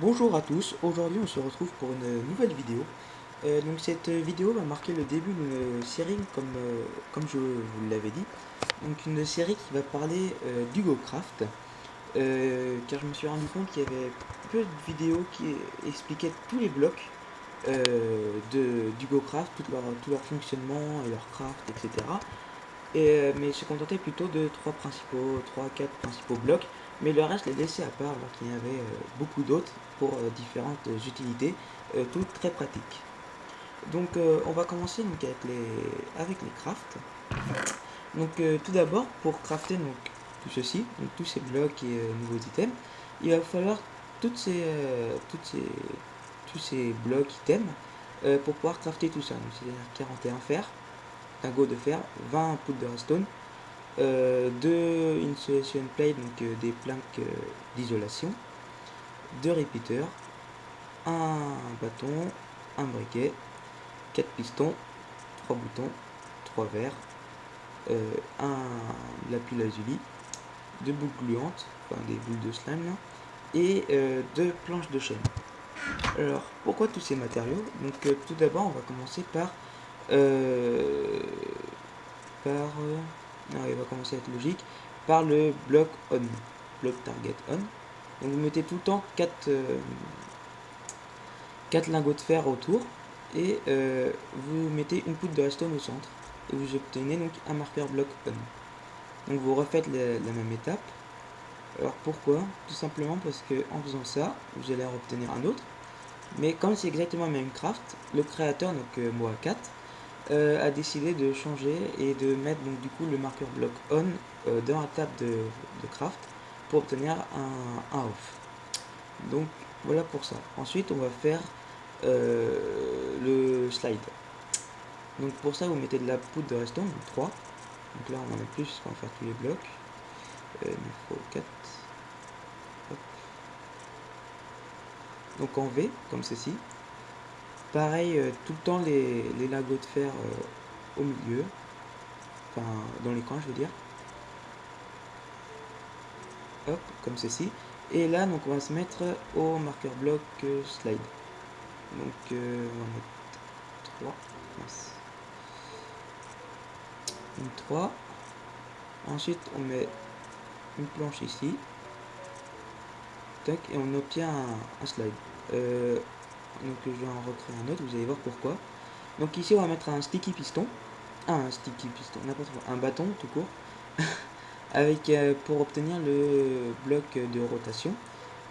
Bonjour à tous, aujourd'hui on se retrouve pour une nouvelle vidéo. Euh, cette vidéo va marquer le début d'une série comme, euh, comme je vous l'avais dit. Donc une série qui va parler euh, d'HugoCraft. car je me suis rendu compte qu'il y avait peu de vidéos qui expliquaient tous les blocs de d'HugoCraft, tout leur, tout leur fonctionnement et leur craft, etc. Et, mais se contentait plutôt de trois principaux, trois, quatre principaux blocs mais le reste les laissé à part alors qu'il y avait euh, beaucoup d'autres pour euh, différentes utilités, euh, toutes très pratiques. Donc on va commencer donc, avec, les, avec les crafts. Donc tout d'abord pour crafter donc, tout ceci, donc, tous ces blocs et nouveaux items, il va falloir toutes ces, toutes ces, tous ces blocs items pour pouvoir crafter tout ça. C'est-à-dire 41 fer, go de fer, 20 poudres de redstone, euh, deux insulation plate, donc euh, des planques euh, d'isolation, deux repeaters, un bâton, un briquet, quatre pistons, trois boutons, trois verres, un lapis lazuli, deux boules gluantes, enfin des boules de slime et deux planches de chaîne. Alors, pourquoi tous ces matériaux? Donc, tout d'abord, on va commencer par par il va commencer à être logique, par le bloc on, bloc target on. Donc vous mettez tout le temps 4, 4 euh, lingots de fer autour et euh, vous mettez une poudre de redstone au centre et vous obtenez donc un marqueur bloc on. Donc vous refaites la, même étape. Alors pourquoi? Tout simplement parce que en faisant ça, vous allez en obtenir un autre. Mais comme c'est exactement le même craft, le créateur, donc euh, moi 4, euh, a décidé de changer et de mettre donc du coup le marqueur block on euh, dans la table de, craft pour obtenir un, off. Donc voilà pour ça. Ensuite on va faire euh, le slide. Donc pour ça vous mettez de la poudre de redstone, 3. Donc là on en a plus on va faire tous les blocs. il faut 4. Donc en V, comme ceci. Pareil, euh, tout le temps les, les lingots de fer euh, au milieu. Enfin, dans les coins, je veux dire. Hop, comme ceci. Et là, donc, on va se mettre au marqueur bloc euh, slide. Donc, on va mettre 3. Une 3. Ensuite, on met une planche ici. Tac, et on obtient un slide donc je vais en recréer un autre, vous allez voir pourquoi. Donc ici on va mettre un sticky piston, ah, un sticky piston, n'importe quoi, un bâton tout court, avec euh, pour obtenir le bloc de rotation.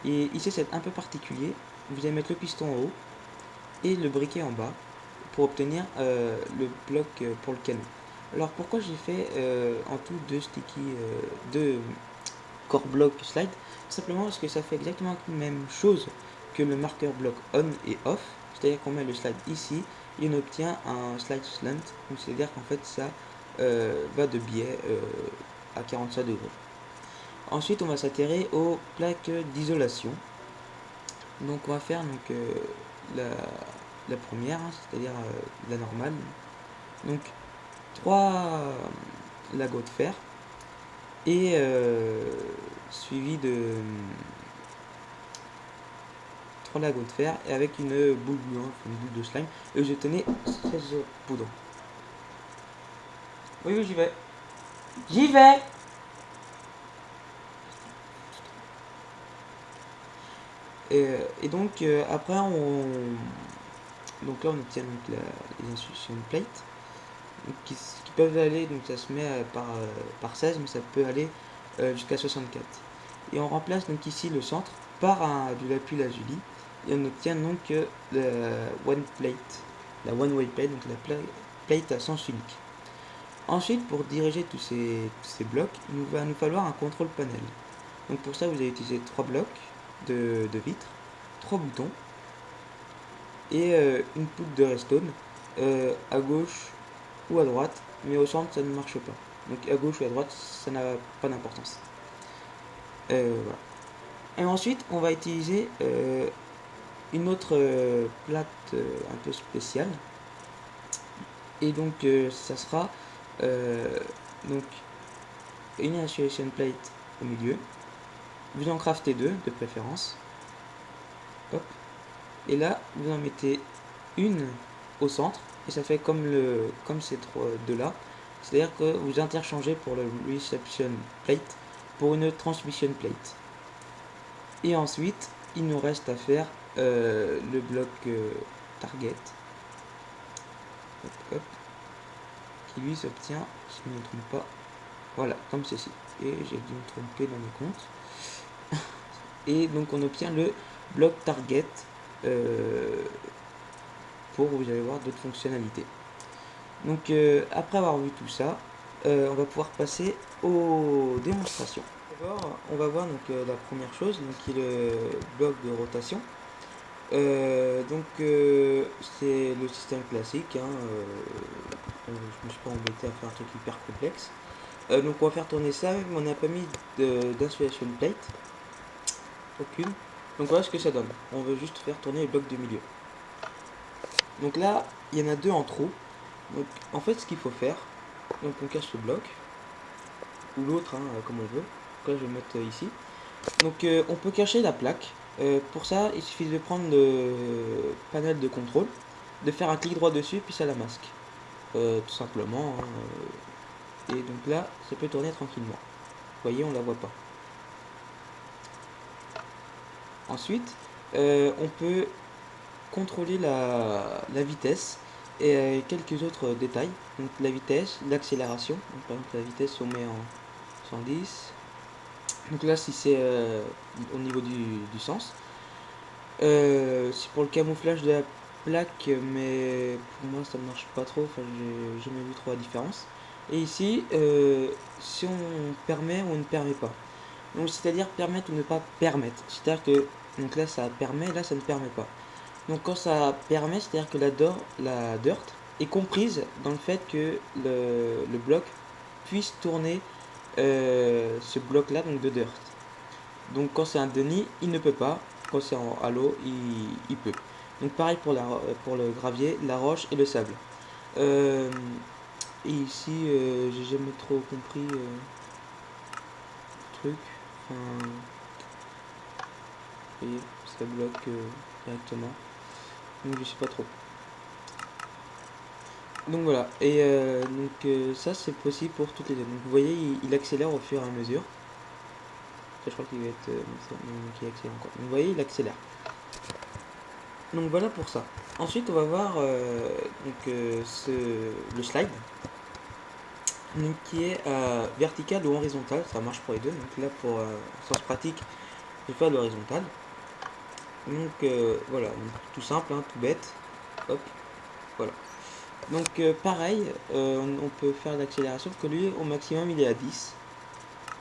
Et ici c'est un peu particulier, vous allez mettre le piston en haut et le briquet en bas pour obtenir euh, le bloc euh, pour le canon. Alors pourquoi j'ai fait en tout deux sticky, deux core block slide Simplement parce que ça fait exactement la même chose que le marqueur bloc on et off, c'est-à-dire qu'on met le slide ici et on obtient un slide slant, c'est-à-dire qu'en fait ça euh, va de biais euh, à 45 degrés. Ensuite on va s'atterrir aux plaques d'isolation. Donc on va faire donc, euh, la, première, hein, c'est-à-dire la normale. Donc 3 lagots de fer et suivi de 3 lagots de fer et avec une boule une boule de slime. Et je tenais 16 poudres. Oui, oui, j'y vais. J'y vais et, donc, euh, après, on... Donc là, on obtient donc, la, les instructions plate. qui, peuvent aller, donc ça se met euh, par, euh, par 16, mais ça peut aller jusqu'à 64. Et on remplace donc ici le centre par un, de lazuli et on obtient donc la one plate, la one way plate, donc la plate à sens unique. Ensuite, pour diriger tous ces, blocs, il va nous falloir un contrôle panel. Donc pour ça, vous allez utiliser trois blocs de, de vitres, trois boutons et euh, une poudre de redstone euh, à gauche ou à droite, mais au centre ça ne marche pas. Donc à gauche ou à droite, ça n'a pas d'importance. Euh. Et ensuite, on va utiliser une autre euh, plate euh, un peu spéciale. Et donc euh, ça sera donc une insulation plate au milieu. Vous en craftez deux de préférence. Et là, vous en mettez une au centre, et ça fait comme, le, comme ces trois deux là. C'est-à-dire que vous interchangez pour le reception plate pour une transmission plate. Et ensuite, il nous reste à faire euh, le bloc euh, target. qui lui s'obtient, si je ne me trompe pas, voilà, comme ceci. Et j'ai dû me tromper dans mes comptes. Et donc on obtient le bloc target euh, pour, vous allez voir, d'autres fonctionnalités. Donc après avoir vu tout ça, on va pouvoir passer aux démonstrations. On va voir donc la première chose, donc qui est le bloc de rotation. donc c'est le système classique. Hein, je me suis pas embêté à faire un truc hyper complexe. donc on va faire tourner ça, mais on n'a pas mis d'insulation plate. Aucune. Donc voilà ce que ça donne. On veut juste faire tourner le bloc de milieu. Donc là, il y en a deux en trop. Donc en fait, ce qu'il faut faire, donc on cache le bloc, ou l'autre, hein, comme on veut. Je vais mettre euh, ici. Donc euh, on peut cacher la plaque. Euh, pour ça, il suffit de prendre le panel de contrôle, de faire un clic droit dessus, puis ça la masque. tout simplement. Hein, et donc là, ça peut tourner tranquillement. Vous voyez, on la voit pas. Ensuite, on peut contrôler la, vitesse et quelques autres détails. Donc la vitesse, l'accélération. Par exemple, la vitesse, on met en 110. Donc là, si c'est euh, au niveau du, sens. c'est pour le camouflage de la plaque, mais pour moi, ça ne marche pas trop. Enfin, j'ai jamais vu trop la différence. Et ici, si on permet ou on ne permet pas. Donc, c'est-à-dire permettre ou ne pas permettre. C'est-à-dire que donc là, ça permet, là, ça ne permet pas. Donc quand ça permet, c'est-à-dire que la, la dirt est comprise dans le fait que le, bloc puisse tourner euh, ce bloc-là, donc de dirt. Donc quand c'est un Denis, il ne peut pas. Quand c'est en halo, il, peut. Donc pareil pour, la, pour le gravier, la roche et le sable. Euh, et ici, euh, j'ai jamais trop compris le truc voyez, ça bloque euh, directement. Donc je sais pas trop. Donc voilà, et euh, donc euh, ça c'est possible pour toutes les deux. Donc vous voyez, il, accélère au fur et à mesure. je crois qu'il va être qui accélère encore. Donc vous voyez, il accélère. Donc voilà pour ça. Ensuite, on va voir donc ce, le slide, donc qui est vertical ou horizontal. Ça marche pour les deux. Donc là, pour sens pratique, je vais faire l'horizontal. Donc euh, voilà, tout simple, hein, tout bête. Donc euh, pareil, euh, on, peut faire l'accélération que lui au maximum il est à 10.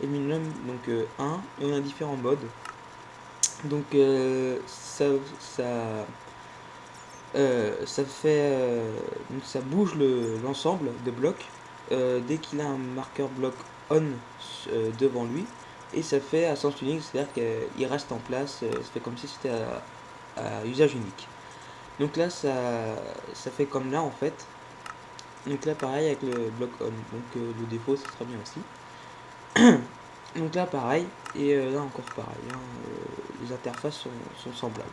Et le minimum donc 1 et on a différents modes. Donc ça ça ça fait donc ça bouge l'ensemble de blocs dès qu'il a un marqueur bloc on devant lui et ça fait à sens unique, c'est-à-dire qu'il reste en place, euh, ça fait comme si c'était à, usage unique. Donc là, ça, fait comme là en fait. Donc là, pareil avec le bloc on. Donc euh, le défaut, ce sera bien aussi. Donc là, pareil. Et euh, là, encore pareil. Hein, les interfaces sont, semblables.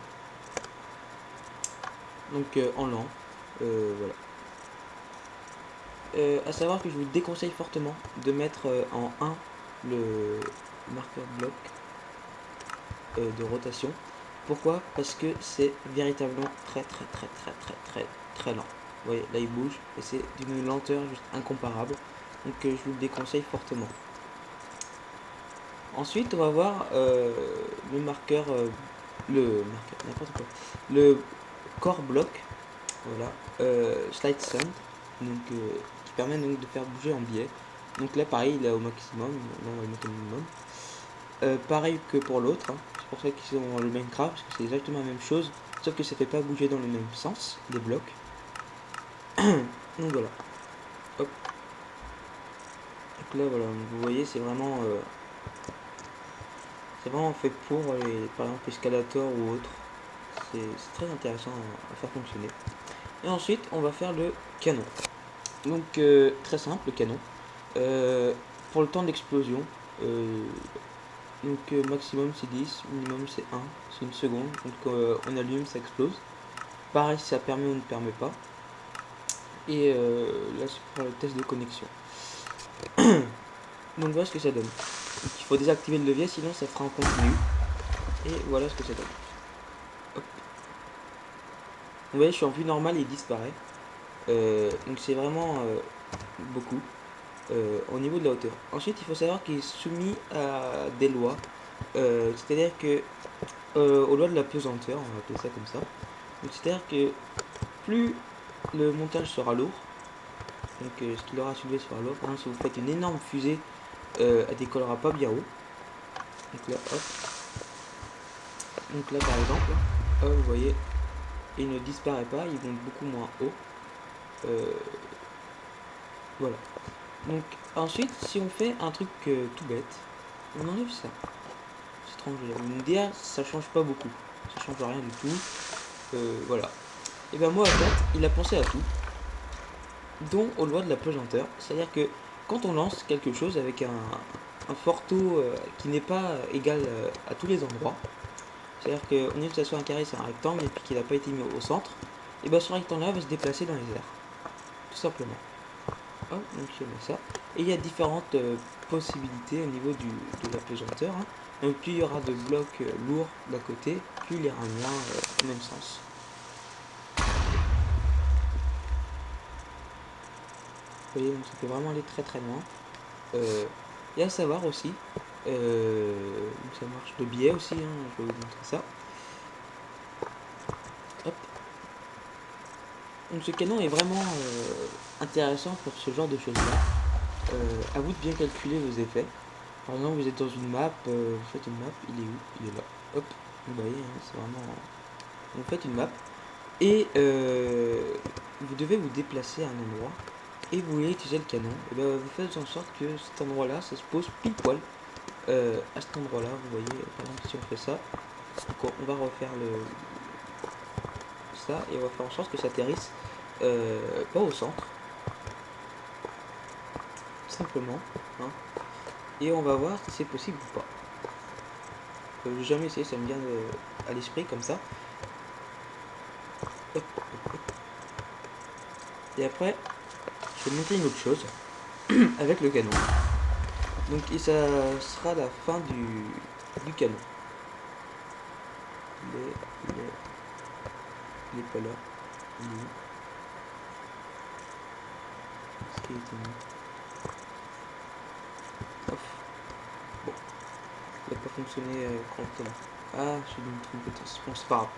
Donc en lent. voilà. à savoir que je vous déconseille fortement de mettre en 1 le, marqueur bloc euh, de rotation. Pourquoi? Parce que c'est véritablement très très très très très très très lent. Vous voyez, là il bouge et c'est d'une lenteur juste incomparable. Donc euh, je vous le déconseille fortement. Ensuite, on va voir euh, le marqueur, le marqueur, n'importe quoi, le core bloc, voilà, slide sand, donc qui permet donc de faire bouger en biais. Donc là, pareil, il est au maximum, on va le mettre au minimum. Euh, pareil que pour l'autre, hein. Pour ça qu'ils ont le Minecraft, parce que c'est exactement la même chose, sauf que ça fait pas bouger dans le même sens, des blocs. Donc voilà. Hop. Donc là voilà, vous voyez c'est vraiment euh, c'est vraiment fait pour les, par exemple escalator ou autre. C'est très intéressant à, faire fonctionner. Et ensuite on va faire le canon. Donc euh, très simple le canon. pour le temps d'explosion, Donc euh, maximum c'est 10, minimum c'est 1, c'est une seconde. Donc euh, on allume, ça explose. Pareil si ça permet ou ne permet pas. Et euh, là c'est pour le test de connexion. Donc voilà ce que ça donne. il faut désactiver le levier sinon ça fera en continu. Et voilà ce que ça donne. Vous voyez je suis en vue normale et il disparaît. donc c'est vraiment beaucoup. Euh, au niveau de la hauteur. Ensuite, il faut savoir qu'il est soumis à des lois. Euh, c'est-à-dire que euh, aux lois de la pesanteur, on va appeler ça comme ça. C'est-à-dire que plus le montage sera lourd, donc ce qu'il aura soulevé sera lourd. Par exemple, si vous faites une énorme fusée, elle décollera pas bien haut. Donc là, hop. Donc là, par exemple, vous voyez, il ne disparaît pas, ils vont beaucoup moins haut. voilà. Donc ensuite, si on fait un truc euh, tout bête, on enlève ça. C'est étrange. Une DA, ça change pas beaucoup. Ça change rien du tout. Euh, voilà. Et ben moi, en fait, il a pensé à tout. Dont aux lois de la pesanteur. C'est-à-dire que quand on lance quelque chose avec un, fort taux euh, qui n'est pas égal à tous les endroits, c'est-à-dire qu'on est que ça soit un carré, c'est un rectangle, et puis qu'il n'a pas été mis au centre, et ben ce rectangle-là va se déplacer dans les airs. Tout simplement donc je mets ça. Et il y a différentes euh, possibilités au niveau du, de la pesanteur. Hein. Donc plus il y aura de blocs euh, lourds d'un côté, plus il ira moins euh, au même sens. Vous voyez, donc ça peut vraiment aller très très loin. et à savoir aussi, ça marche de biais aussi, hein, je vais vous montrer ça. Donc ce canon est vraiment euh, intéressant pour ce genre de choses là. Euh, à vous de bien calculer vos effets. Par exemple vous êtes dans une map, euh, vous faites une map, il est où? Il est là. Hop, vous voyez, hein, c'est vraiment... Vous faites une map et vous devez vous déplacer à un endroit et vous voulez utiliser le canon. Et ben, vous faites en sorte que cet endroit là, ça se pose pile poil à cet endroit là. Vous voyez, par exemple si on fait ça, on va refaire le, et on va faire en sorte que ça atterrisse euh, pas au centre. Simplement. Hein. Et on va voir si c'est possible ou pas. Euh, jamais essayé, ça me vient à l'esprit comme ça. Et après, je vais monter une autre chose avec le canon. Donc et ça sera la fin du canon. Il est pas là. Il est où? Est-ce qu'il. Bon. Il n'a pas fonctionné euh. Ah, j'ai dû me tromper Bon, pas.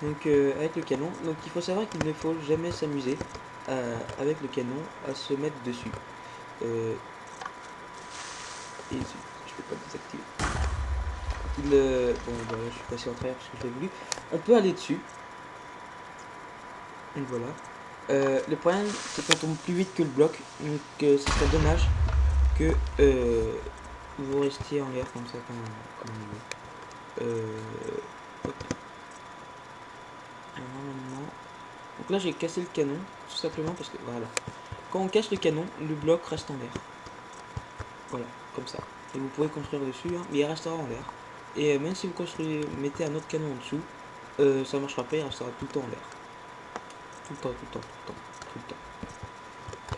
Donc, euh, avec le canon. Donc, il faut savoir qu'il ne faut jamais s'amuser euh, avec le canon à se mettre dessus. Euh, et je vais pas désactiver. Il, euh, bon, bah, je suis passé en travers parce que je l'ai voulu. On peut aller dessus voilà. Euh, le problème, c'est qu'on tombe plus vite que le bloc. Donc, euh, ce serait dommage que euh, vous restiez en l'air comme ça, comme, Donc là, j'ai cassé le canon, tout simplement parce que, voilà. Quand on casse le canon, le bloc reste en l'air. Voilà, comme ça. Et vous pouvez construire dessus, hein, mais il restera en l'air. Et même si vous construisez, mettez un autre canon en dessous, ça marchera pas, il restera tout le temps en l'air tout le temps, tout le temps, tout le temps,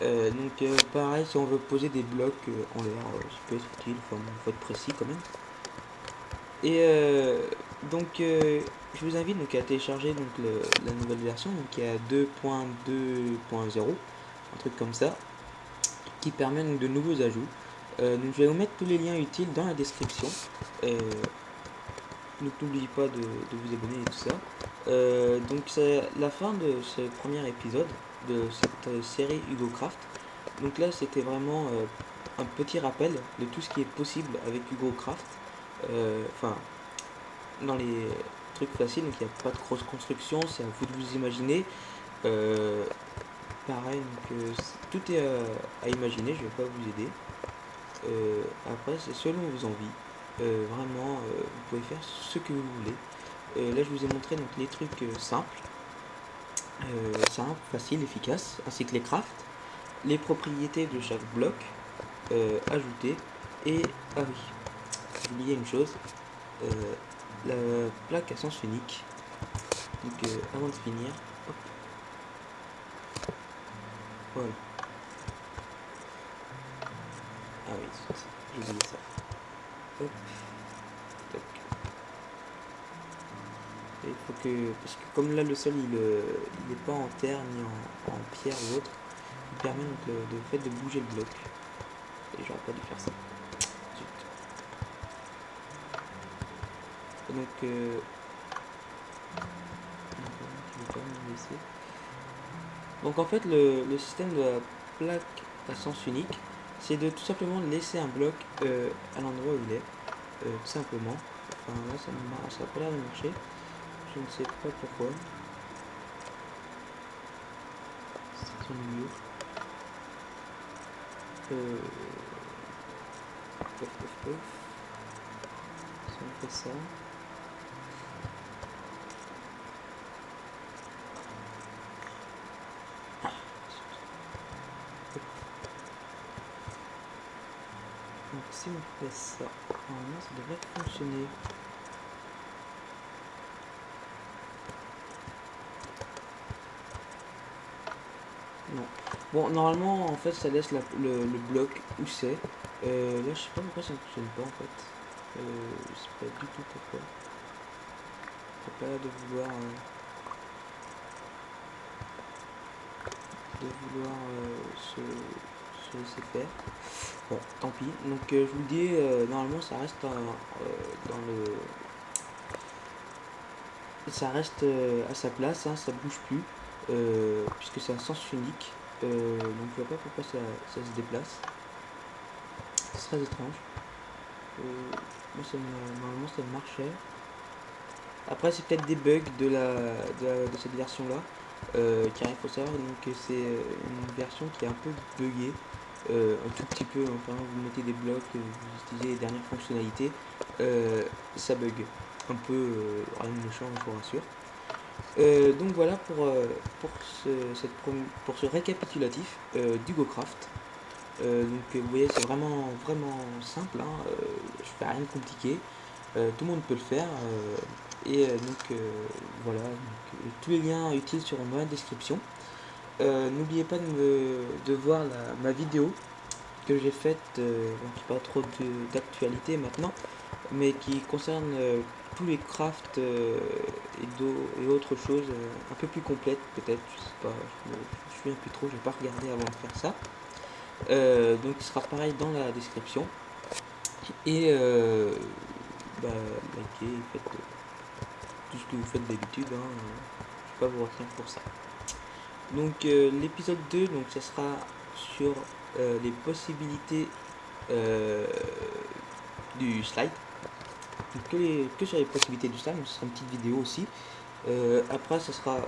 le. Euh, donc euh, pareil, si on veut poser des blocs euh, en l'air, ça peut être utile, il faut être précis quand même. Et donc je vous invite donc à télécharger donc la nouvelle version, donc qui est à 2.2.0, un truc comme ça, qui permet donc de nouveaux ajouts. donc je vais vous mettre tous les liens utiles dans la description. donc n'oubliez pas de, vous abonner et tout ça. Euh, donc c'est la fin de ce premier épisode de cette euh, série Hugo Craft. Donc là c'était vraiment euh, un petit rappel de tout ce qui est possible avec Hugo Craft. Enfin, dans les trucs faciles, donc il n'y a pas de grosse construction, c'est à vous de vous imaginer. pareil, donc tout est à, imaginer, je vais pas vous aider. après c'est selon vos envies. vraiment, vous pouvez faire ce que vous voulez. Euh, là, je vous ai montré donc, les trucs euh, simples, euh, simples, faciles, efficaces, ainsi que les crafts, les propriétés de chaque bloc, ajouter, et, ah oui, oublié une chose. Euh, la plaque à sens unique. Donc euh, avant de finir, hop. Voilà. Ah oui, j'ai oublié. Hop. Tac. Et il faut parce que comme là le sol il, euh, il est pas en terre ni en, pierre ou autre, il permet donc de fait de bouger le bloc. Et j'aurais pas dû faire ça. Donc, euh. Donc en fait le, système de la plaque à sens unique, c'est de tout simplement laisser un bloc euh, à l'endroit où il est, euh, tout simplement. Enfin là ça n'a pas l'air de marcher, je ne sais pas pourquoi. C'est pof. Si on fait ça. Donc si on fait ça, normalement ça devrait fonctionner. Bon, normalement, en fait, ça laisse la- le, bloc où c'est. Euh, là, je sais pas pourquoi ça ne fonctionne pas, en fait. Euh, je sais pas du tout pourquoi. Ça pas de vouloir... euh, de vouloir euh, se, se laisser faire. Bon, tant pis. Donc, euh, je vous le dis, normalement, ça reste dans le... Ça reste à sa place, hein, ça bouge plus, puisque c'est un sens unique. Euh, donc je vois pas pourquoi ça, se déplace. C'est très étrange. Euh, moi, ça me- normalement ça marchait. Après c'est peut-être des bugs de, la, de, cette version là. Euh, car il faut savoir donc, c'est euh, une version qui est un peu buggée. euh, un tout petit peu, enfin vous mettez des blocs, euh, vous utilisez les dernières fonctionnalités, euh, ça bug. Un peu euh, rien de méchant, je vous rassure. Euh, donc voilà pour, euh, pour, ce, pour ce récapitulatif euh, d'HugoCraft. Donc vous voyez c'est vraiment vraiment simple, hein, je fais rien de compliqué, tout le monde peut le faire. et donc voilà, tous les liens utiles seront dans la description. N'oubliez pas de, de voir ma vidéo que j'ai faite, qui pas trop d'actualité maintenant, mais qui concerne tous les crafts euh, et, autres choses euh, un peu plus complètes peut-être, je sais pas, je me, je souviens plus trop, j'ai pas regardé avant de faire ça. Euh, donc il sera pareil dans la description. Et bah, likez, faites tout ce que vous faites d'habitude, hein, je vais pas vous retenir pour ça. Donc l'épisode 2, donc ça sera sur les possibilités du slide. Que, sur les possibilités du donc ce sera une petite vidéo aussi. Euh, après, ce sera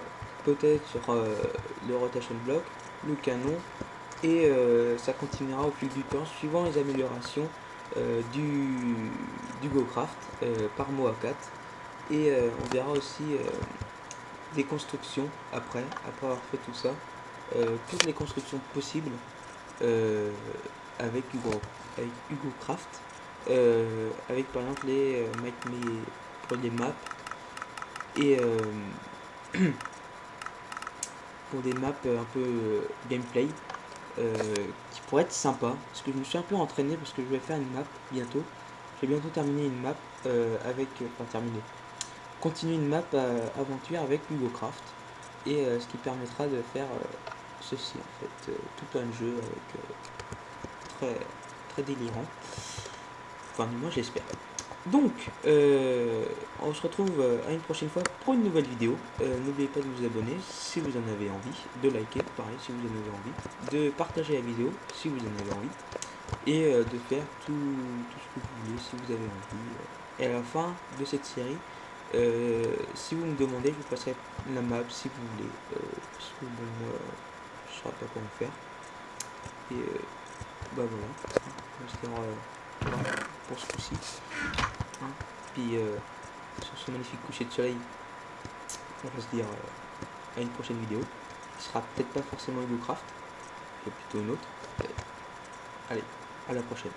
peut-être sur euh, le rotation block, le canon, et euh, ça continuera au fil du temps suivant les améliorations du, du GoCraft par Moa 4. Et on verra aussi des constructions après, après avoir fait tout ça, toutes les constructions possibles avec Hugo, avec Hugo Craft, euh, avec par exemple les euh, make me pour les maps et euh, pour des maps un peu gameplay qui pourraient être sympa parce que je me suis un peu entraîné parce que je vais faire une map bientôt. Je vais bientôt terminer une map avec enfin terminer. Continuer une map aventure avec Hugo Craft et ce qui permettra de faire ceci en fait tout un jeu avec très très délirant enfin moi j'espère donc euh, on se retrouve euh, à une prochaine fois pour une nouvelle vidéo Euh, n'oubliez pas de vous abonner si vous en avez envie de liker pareil si vous en avez envie de partager la vidéo si vous en avez envie et de faire tout, ce que vous voulez si vous avez envie et à la fin de cette série si vous me demandez, je vous passerai la map si vous voulez. Parce que bon, moi, je saurais pas comment faire. Et bah voilà. Pour ce coup-ci. Hein. Puis euh, sur ce magnifique coucher de soleil, on va se dire euh, à une prochaine vidéo. Qui sera peut-être pas forcément Craft, mais plutôt une autre. Allez, à la prochaine.